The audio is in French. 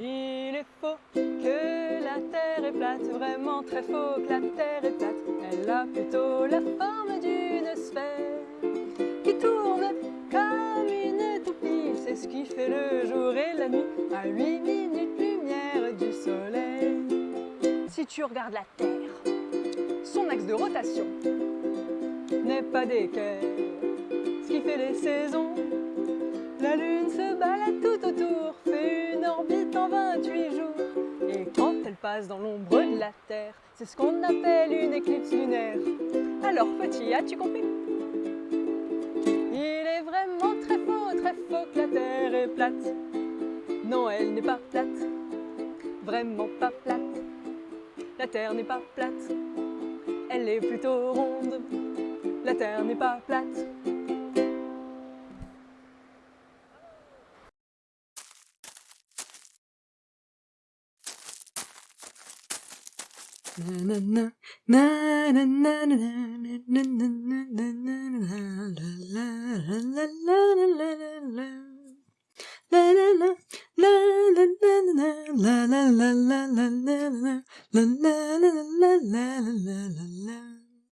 est faux, que la Terre est plate, vraiment très faux que la Terre est plate. Elle a plutôt la forme d'une sphère qui tourne comme une toupie. C'est ce qui fait le jour et la nuit à 8 minutes lumière du soleil. Si tu regardes la Terre, son axe de rotation n'est pas d'équerre, ce qui fait les saisons. Dans l'ombre de la Terre, c'est ce qu'on appelle une éclipse lunaire. Alors petit, as-tu compris? Il est vraiment très faux, très faux que la Terre est plate. Non, elle n'est pas plate, vraiment pas plate. La Terre n'est pas plate, elle est plutôt ronde. La Terre n'est pas plate. La la la la